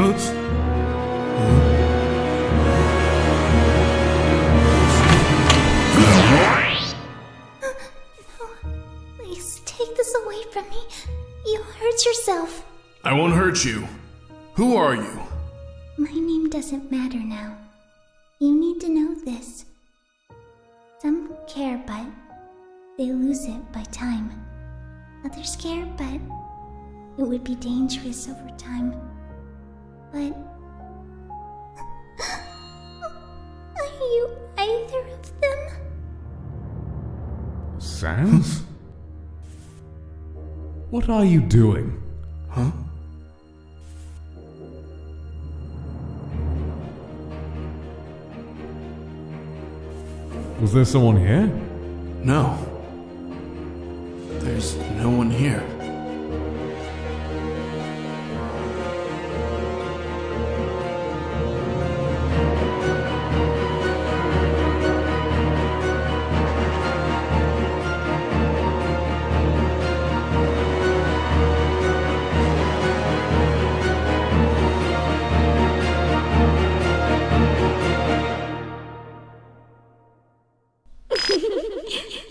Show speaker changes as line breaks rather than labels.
Please take this away from me. You'll hurt yourself. I won't hurt you. Who are you?
My name doesn't matter now. You need to know this. Some care, but they lose it by time. Others care, but it would be dangerous over time. But. Are you either of them?
Sans? What are you doing?
Huh?
Was there someone here?
No. There's no one here. ハハハハ!